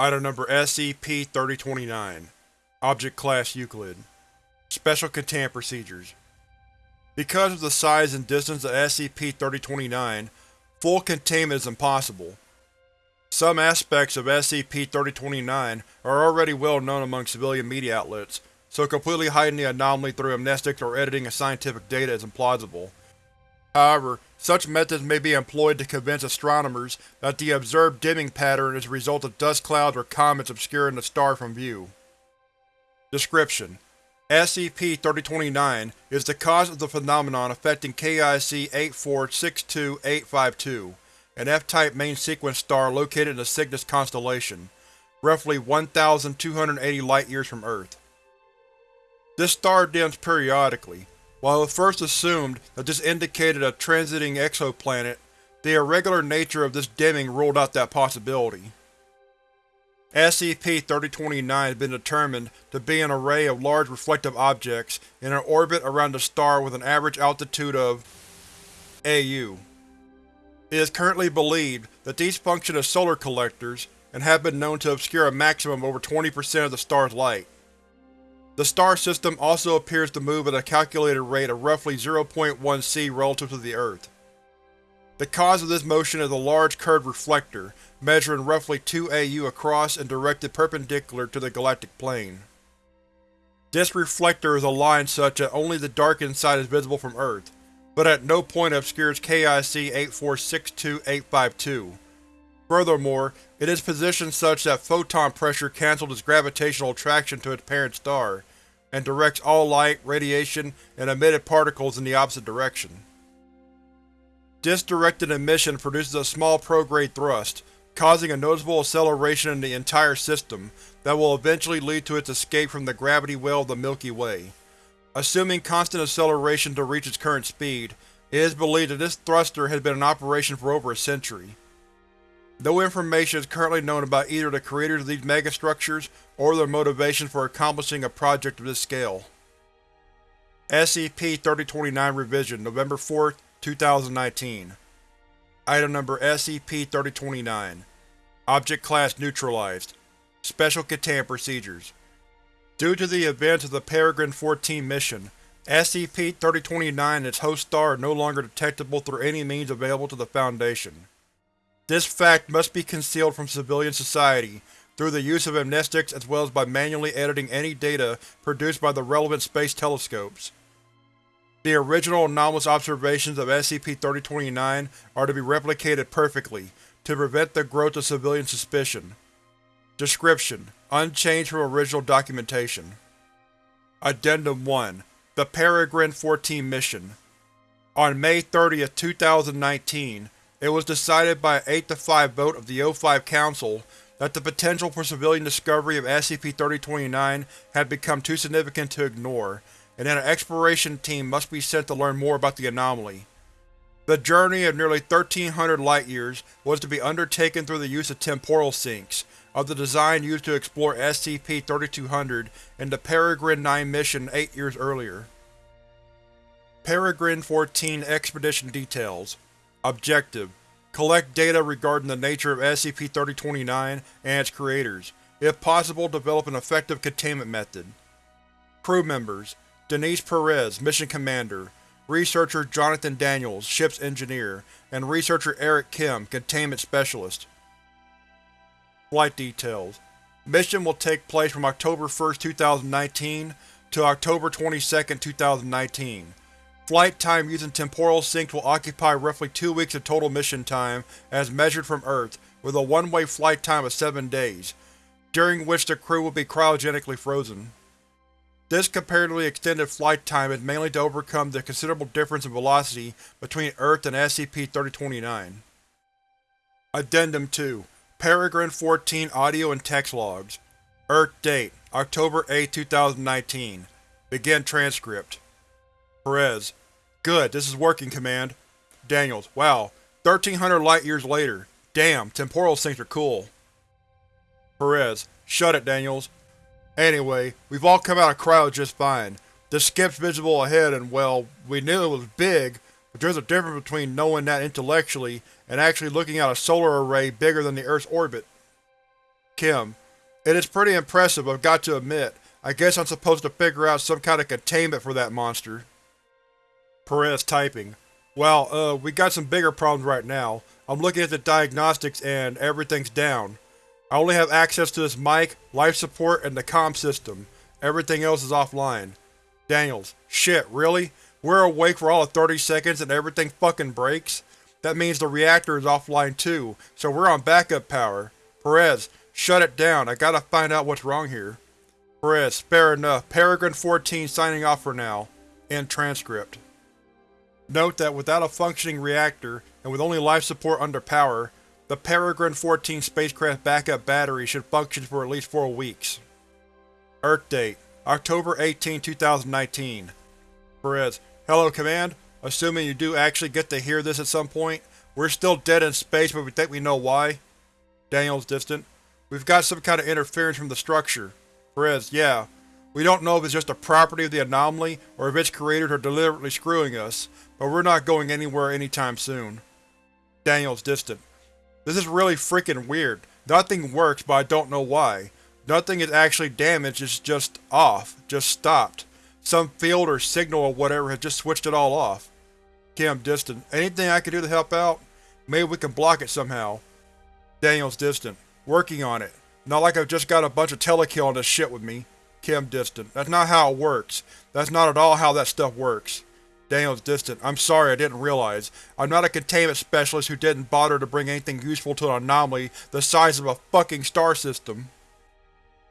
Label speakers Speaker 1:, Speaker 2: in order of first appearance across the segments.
Speaker 1: Item Number SCP-3029 Object Class Euclid Special Containment Procedures Because of the size and distance of SCP-3029, full containment is impossible. Some aspects of SCP-3029 are already well known among civilian media outlets, so completely hiding the anomaly through amnestics or editing of scientific data is implausible. However, such methods may be employed to convince astronomers that the observed dimming pattern is a result of dust clouds or comets obscuring the star from view. Description: SCP-3029 is the cause of the phenomenon affecting KIC 8462852, an F-type main sequence star located in the Cygnus constellation, roughly 1,280 light-years from Earth. This star dims periodically, while it first assumed that this indicated a transiting exoplanet, the irregular nature of this dimming ruled out that possibility. SCP-3029 has been determined to be an array of large reflective objects in an orbit around the star with an average altitude of AU. It is currently believed that these function as solar collectors, and have been known to obscure a maximum of over 20% of the star's light. The star system also appears to move at a calculated rate of roughly 0.1 c relative to the Earth. The cause of this motion is a large curved reflector, measuring roughly 2 AU across and directed perpendicular to the galactic plane. This reflector is aligned such that only the darkened side is visible from Earth, but at no point obscures KIC 8462852. Furthermore, it is positioned such that photon pressure cancels its gravitational attraction to its parent star, and directs all light, radiation, and emitted particles in the opposite direction. This directed emission produces a small prograde thrust, causing a noticeable acceleration in the entire system that will eventually lead to its escape from the gravity well of the Milky Way. Assuming constant acceleration to reach its current speed, it is believed that this thruster has been in operation for over a century. No information is currently known about either the creators of these megastructures or their motivation for accomplishing a project of this scale. SCP-3029 Revision November 4, 2019 Item Number SCP-3029 Object Class Neutralized Special Containment Procedures Due to the events of the Peregrine-14 mission, SCP-3029 and its host star are no longer detectable through any means available to the Foundation. This fact must be concealed from civilian society through the use of amnestics as well as by manually editing any data produced by the relevant space telescopes. The original anomalous observations of SCP-3029 are to be replicated perfectly, to prevent the growth of civilian suspicion. Description: Unchanged from original documentation. Addendum 1 The Peregrine-14 Mission On May 30, 2019, it was decided by an 8-5 vote of the O5 Council that the potential for civilian discovery of SCP-3029 had become too significant to ignore, and that an exploration team must be sent to learn more about the anomaly. The journey of nearly 1300 light-years was to be undertaken through the use of temporal sinks, of the design used to explore SCP-3200 in the Peregrine 9 mission eight years earlier. Peregrine-14 Expedition Details Objective: Collect data regarding the nature of SCP-3029 and its creators. If possible, develop an effective containment method. Crew members: Denise Perez, Mission Commander, Researcher Jonathan Daniels, Ship's Engineer, and Researcher Eric Kim, Containment Specialist. Flight Details Mission will take place from October 1, 2019 to October 22, 2019. Flight time using temporal sinks will occupy roughly two weeks of total mission time as measured from Earth, with a one-way flight time of seven days, during which the crew will be cryogenically frozen. This comparatively extended flight time is mainly to overcome the considerable difference in velocity between Earth and SCP-3029. Addendum 2 Peregrine-14 Audio and Text Logs Earth Date October 8, 2019 Begin Transcript Perez Good, this is working, Command. Daniels, wow. 1300 light-years later. Damn, temporal sinks are cool. Perez, shut it, Daniels. Anyway, we've all come out of cryo just fine. The skip's visible ahead and, well, we knew it was big, but there's a difference between knowing that intellectually and actually looking at a solar array bigger than the Earth's orbit. Kim. It is pretty impressive, I've got to admit. I guess I'm supposed to figure out some kind of containment for that monster. Perez typing. Well, uh, we got some bigger problems right now. I'm looking at the diagnostics and everything's down. I only have access to this mic, life support, and the comm system. Everything else is offline. Daniels. Shit, really? We're awake for all of 30 seconds and everything fucking breaks? That means the reactor is offline too, so we're on backup power. Perez, shut it down, I gotta find out what's wrong here. Perez, fair enough. Peregrine 14 signing off for now. End transcript. Note that without a functioning reactor, and with only life support under power, the Peregrine 14 spacecraft backup battery should function for at least four weeks. Earth date: October 18, 2019 Perez, Hello Command? Assuming you do actually get to hear this at some point, we're still dead in space but we think we know why. Daniels distant. We've got some kind of interference from the structure. Perez, yeah. We don't know if it's just a property of the anomaly or if its creators are deliberately screwing us, but we're not going anywhere anytime soon. Daniels distant. This is really freaking weird. Nothing works, but I don't know why. Nothing is actually damaged, it's just off, just stopped. Some field or signal or whatever has just switched it all off. Kim distant. Anything I can do to help out? Maybe we can block it somehow. Daniels distant. Working on it. Not like I've just got a bunch of telekill on this shit with me. Kim distant. That's not how it works. That's not at all how that stuff works. Daniels distant. I'm sorry, I didn't realize. I'm not a containment specialist who didn't bother to bring anything useful to an anomaly the size of a fucking star system.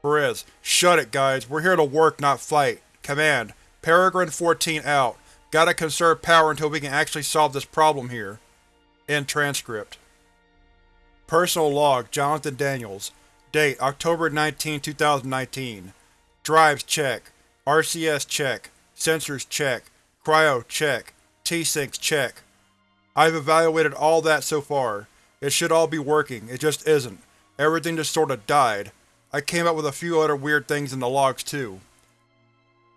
Speaker 1: Perez. Shut it, guys. We're here to work, not fight. Command. Peregrine 14 out. Gotta conserve power until we can actually solve this problem here. End transcript. Personal log, Jonathan Daniels. Date, October 19, 2019. Drives check. RCS check. Sensors check. Cryo check. T-Syncs check. I've evaluated all that so far. It should all be working, it just isn't. Everything just sorta died. I came up with a few other weird things in the logs too.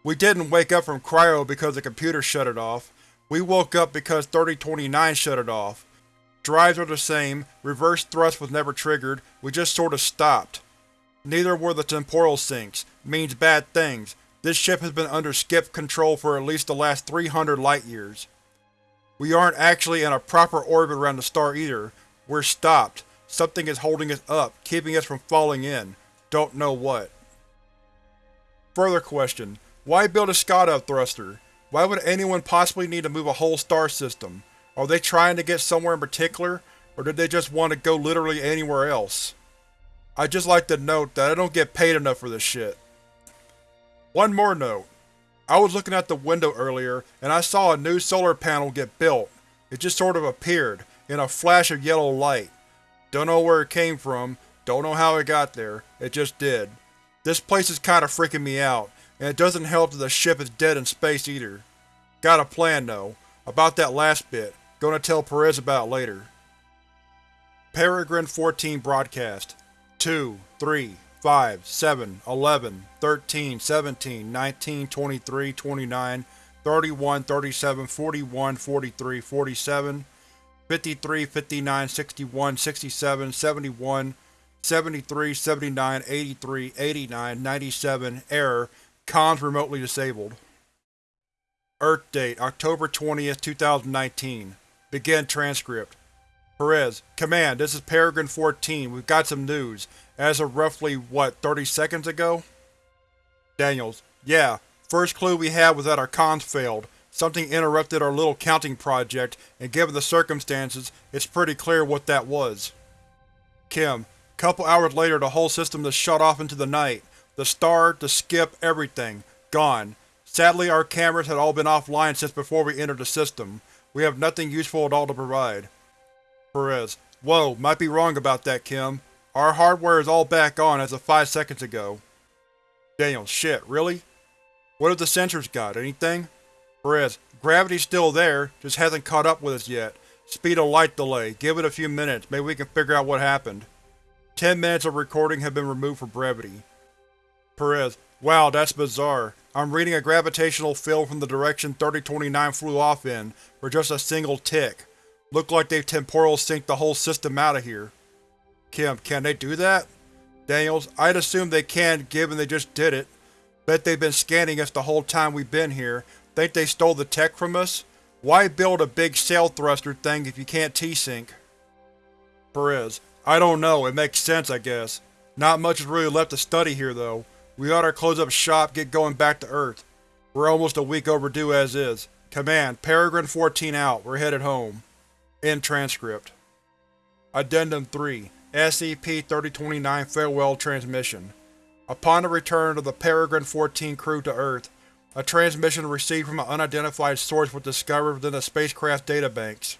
Speaker 1: We didn't wake up from cryo because the computer shut it off. We woke up because 3029 shut it off. Drives are the same, reverse thrust was never triggered, we just sorta stopped. Neither were the temporal sinks, means bad things. This ship has been under skip control for at least the last 300 light-years. We aren't actually in a proper orbit around the star either. We're stopped. Something is holding us up, keeping us from falling in. Don't know what. Further question. Why build a Shkadov thruster? Why would anyone possibly need to move a whole star system? Are they trying to get somewhere in particular, or did they just want to go literally anywhere else? I'd just like to note that I don't get paid enough for this shit. One more note. I was looking out the window earlier, and I saw a new solar panel get built. It just sort of appeared, in a flash of yellow light. Don't know where it came from, don't know how it got there, it just did. This place is kinda freaking me out, and it doesn't help that the ship is dead in space either. Got a plan though. About that last bit. Gonna tell Perez about later. Peregrine 14 Broadcast 2, 3, 5, 7, 11, 13, 17, 19, 23, 29, 31, 37, 41, 43, 47, 53, 59, 61, 67, 71, 73, 79, 83, 89, 97, error, Comms remotely disabled. Earth date, October 20th, 2019. Begin transcript. Perez, Command, this is Peregrine 14. We've got some news. As of roughly, what, 30 seconds ago? Daniels, yeah. First clue we had was that our comms failed. Something interrupted our little counting project, and given the circumstances, it's pretty clear what that was. Kim, couple hours later the whole system just shut off into the night. The star, the skip, everything. Gone. Sadly our cameras had all been offline since before we entered the system. We have nothing useful at all to provide. Perez. Whoa, might be wrong about that, Kim. Our hardware is all back on as of five seconds ago. Daniel. Shit, really? What have the sensors got? Anything? Perez. Gravity's still there, just hasn't caught up with us yet. Speed of light delay. Give it a few minutes, maybe we can figure out what happened. Ten minutes of recording have been removed for brevity. Perez. Wow, that's bizarre. I'm reading a gravitational field from the direction 3029 flew off in, for just a single tick. Look like they've temporal synced the whole system out of here. Kim, can they do that? Daniels, I'd assume they can given they just did it. Bet they've been scanning us the whole time we've been here. Think they stole the tech from us? Why build a big sail thruster thing if you can't T-sync? Perez, I don't know, it makes sense I guess. Not much is really left to study here though. We ought to close up shop get going back to Earth. We're almost a week overdue as is. Command, Peregrine 14 out, we're headed home. End transcript. Addendum 3 SCP-3029 Farewell Transmission Upon the return of the Peregrine 14 crew to Earth, a transmission received from an unidentified source was discovered within the spacecraft databanks.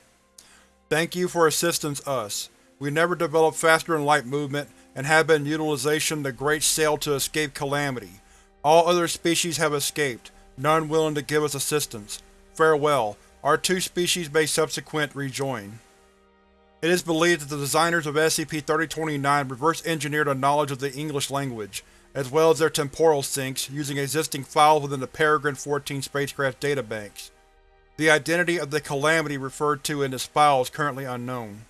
Speaker 1: Thank you for assistance us. We never developed faster-than-light movement and have been utilization the Great Sail to escape calamity. All other species have escaped, none willing to give us assistance. Farewell. Our two species may subsequent rejoin. It is believed that the designers of SCP-3029 reverse-engineered a knowledge of the English language, as well as their temporal sinks, using existing files within the Peregrine 14 spacecraft databanks. The identity of the Calamity referred to in this file is currently unknown.